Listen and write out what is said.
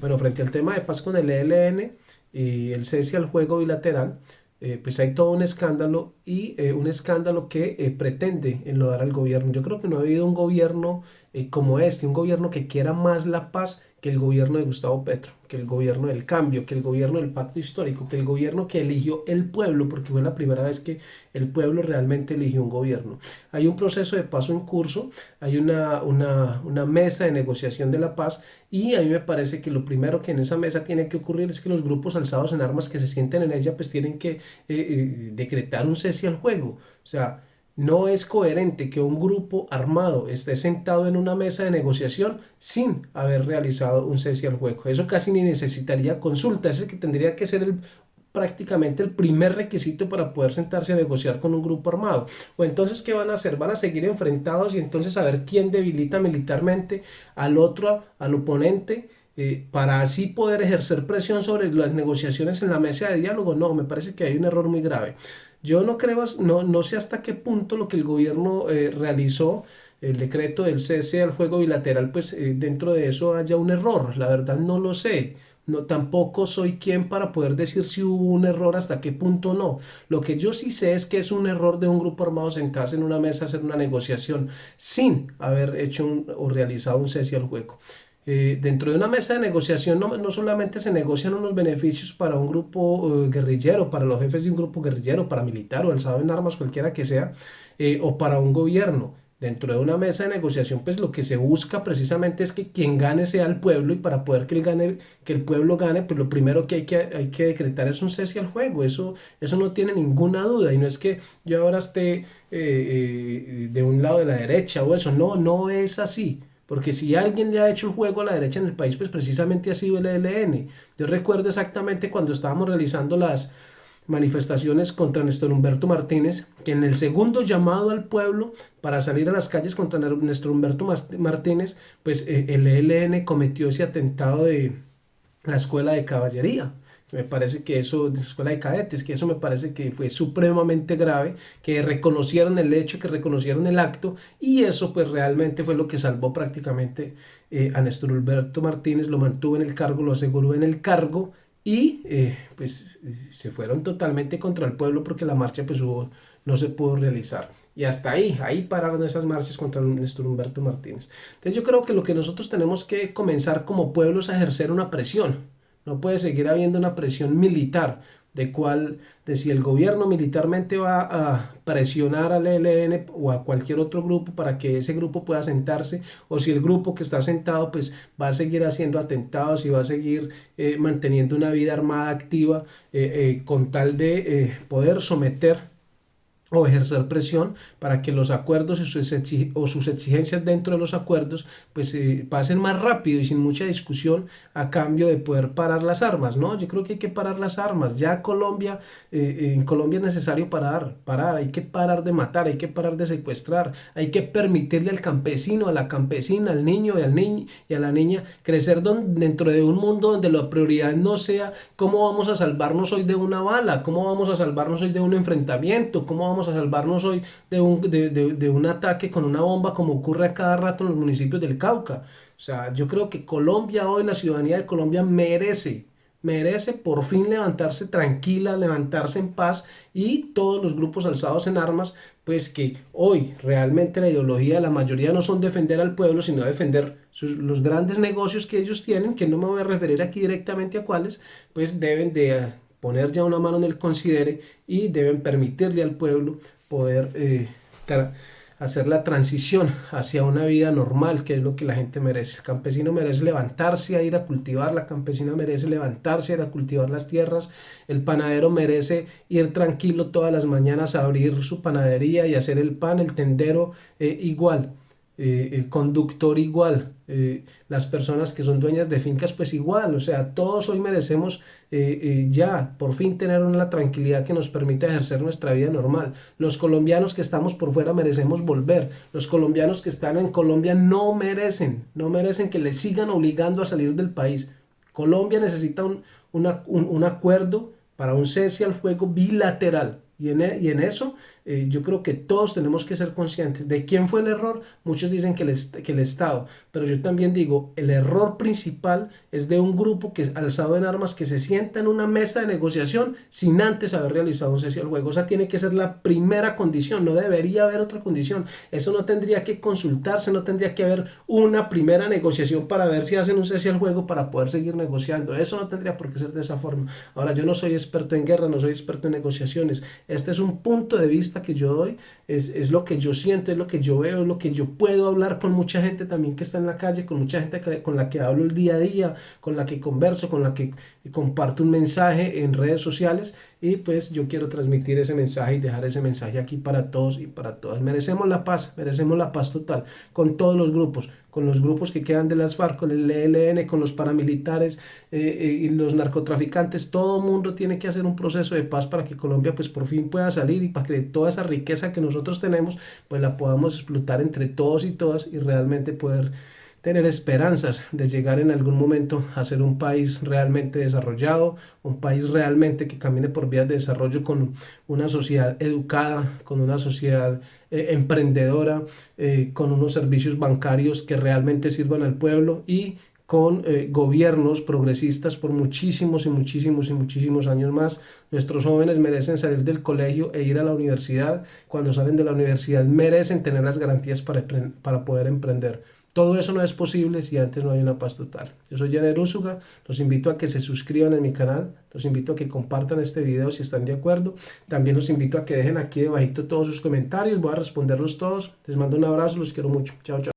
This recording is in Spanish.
Bueno, frente al tema de paz con el ELN y el cese al juego bilateral, eh, pues hay todo un escándalo y eh, un escándalo que eh, pretende enlodar al gobierno. Yo creo que no ha habido un gobierno como este, un gobierno que quiera más la paz que el gobierno de Gustavo Petro, que el gobierno del cambio, que el gobierno del pacto histórico, que el gobierno que eligió el pueblo, porque fue la primera vez que el pueblo realmente eligió un gobierno. Hay un proceso de paso en curso, hay una, una, una mesa de negociación de la paz y a mí me parece que lo primero que en esa mesa tiene que ocurrir es que los grupos alzados en armas que se sienten en ella pues tienen que eh, eh, decretar un cese al juego. O sea, no es coherente que un grupo armado esté sentado en una mesa de negociación sin haber realizado un cese al juego. Eso casi ni necesitaría consulta, ese que tendría que ser el, prácticamente el primer requisito para poder sentarse a negociar con un grupo armado. O entonces, ¿qué van a hacer? Van a seguir enfrentados y entonces a ver quién debilita militarmente al otro, al oponente, eh, para así poder ejercer presión sobre las negociaciones en la mesa de diálogo. No, me parece que hay un error muy grave. Yo no creo, no, no sé hasta qué punto lo que el gobierno eh, realizó, el decreto del cese al juego bilateral, pues eh, dentro de eso haya un error. La verdad no lo sé. No, tampoco soy quien para poder decir si hubo un error, hasta qué punto no. Lo que yo sí sé es que es un error de un grupo armado sentarse en una mesa a hacer una negociación sin haber hecho o realizado un cese al juego. Eh, dentro de una mesa de negociación no, no, solamente se negocian unos beneficios para un grupo eh, guerrillero, para los jefes de un grupo guerrillero, paramilitar o alzado en armas, cualquiera que sea, eh, o para un gobierno. Dentro de una mesa de negociación, pues lo que se busca precisamente es que quien gane sea el pueblo y para poder que el, gane, que el pueblo gane, pues lo primero que hay que, hay que decretar es un cese al juego. Eso, eso no tiene ninguna duda y no es que yo ahora esté de un lado de la derecha o eso. No, no es así. Porque si alguien le ha hecho el juego a la derecha en el país, pues precisamente ha sido el ELN. Yo recuerdo exactamente cuando estábamos realizando las manifestaciones contra Néstor Humberto Martínez, que en el segundo llamado al pueblo para salir a las calles contra Néstor Humberto Martínez, pues eh, el ELN cometió ese atentado de la escuela de caballería. Me parece que eso, de la escuela de cadetes, que eso me parece que fue supremamente grave, que reconocieron el hecho, que reconocieron el acto, y eso pues realmente fue lo que salvó prácticamente eh, a Néstor Alberto Martínez, lo mantuvo en el cargo, lo aseguró en el cargo, y eh, pues se fueron totalmente contra el pueblo porque la marcha pues no se pudo realizar. Y hasta ahí, ahí pararon esas marchas contra Néstor Humberto Martínez. Entonces yo creo que lo que nosotros tenemos que comenzar como pueblo es a ejercer una presión no puede seguir habiendo una presión militar de cuál, de si el gobierno militarmente va a presionar al ELN o a cualquier otro grupo para que ese grupo pueda sentarse, o si el grupo que está sentado pues va a seguir haciendo atentados y va a seguir eh, manteniendo una vida armada activa eh, eh, con tal de poder someter o ejercer presión para que los acuerdos o sus exigencias dentro de los acuerdos pues eh, pasen más rápido y sin mucha discusión a cambio de poder parar las armas, ¿no? Yo creo que hay que parar las armas, ya Colombia, eh, eh, en Colombia es necesario parar, parar, hay que parar de matar, hay que parar de secuestrar, hay que permitirle al campesino, a la campesina, al niño y al niño y a la niña crecer dentro de un mundo donde la prioridad no sea cómo vamos a salvarnos hoy de una bala, cómo vamos a salvarnos hoy de un enfrentamiento, cómo vamos a salvarnos hoy de un, de, un ataque con una bomba como ocurre a cada rato en los municipios del Cauca. O sea, yo creo que Colombia hoy, la ciudadanía de Colombia merece, merece por fin levantarse tranquila, levantarse en paz y todos los grupos alzados en armas, pues que hoy realmente la ideología de la mayoría no son defender al pueblo, sino defender los grandes negocios que ellos tienen, que no me voy a referir aquí directamente a cuáles, pues deben de poner ya una mano en el considere y deben permitirle al pueblo poder eh, hacer la transición hacia una vida normal, que es lo que la gente merece. El campesino merece levantarse a ir a cultivar, la campesina merece levantarse a ir a cultivar las tierras, el panadero merece ir tranquilo todas las mañanas a abrir su panadería y hacer el pan, el tendero eh, igual. Eh, el conductor igual, eh, las personas que son dueñas de fincas pues igual, o sea, todos hoy merecemos eh, ya por fin tener una tranquilidad que nos permita ejercer nuestra vida normal. Los colombianos que estamos por fuera merecemos volver, los colombianos que están en Colombia no merecen, no merecen que les sigan obligando a salir del país. Colombia necesita un, un acuerdo para un cese al fuego bilateral Y en, e, y en eso eh, yo creo que todos tenemos que ser conscientes de quién fue el error. Muchos dicen que el, que el Estado, pero yo también digo, el error principal es de un grupo que alzado en armas que se sienta en una mesa de negociación sin antes haber realizado un cese al juego. Esa tiene que ser la primera condición, no debería haber otra condición. Eso no tendría que consultarse, no tendría que haber una primera negociación para ver si hacen un cese al juego para poder seguir negociando. Eso no tendría por qué ser de esa forma. Ahora, yo no soy experto en guerra, no soy experto en negociaciones. Este es un punto de vista que yo doy, es, es, lo que yo siento, es lo que yo veo, es lo que yo puedo hablar con mucha gente también que está en la calle, con mucha gente con la que hablo el día a día, con la que converso, con la que comparto un mensaje en redes sociales y pues yo quiero transmitir ese mensaje y dejar ese mensaje aquí para todos y para todas. Merecemos la paz, merecemos la paz total con todos los grupos, con los grupos que quedan de las FARC, con el ELN, con los paramilitares eh, eh, y los narcotraficantes. Todo el mundo tiene que hacer un proceso de paz para que Colombia pues por fin pueda salir y para que toda esa riqueza que nosotros tenemos pues la podamos explotar entre todos y todas y realmente poder tener esperanzas de llegar en algún momento a ser un país realmente desarrollado, un país realmente que camine por vías de desarrollo con una sociedad educada, con una sociedad eh, emprendedora, eh, con unos servicios bancarios que realmente sirvan al pueblo y con eh, gobiernos progresistas por muchísimos y muchísimos y muchísimos años más. Nuestros jóvenes merecen salir del colegio e ir a la universidad. Cuando salen de la universidad merecen tener las garantías para, para poder emprender. Todo eso no es posible si antes no hay una paz total. Yo soy Jenner Úsuga, los invito a que se suscriban a mi canal, los invito a que compartan este video si están de acuerdo. También los invito a que dejen aquí debajito todos sus comentarios, voy a responderlos todos. Les mando un abrazo, los quiero mucho. Chao, chao.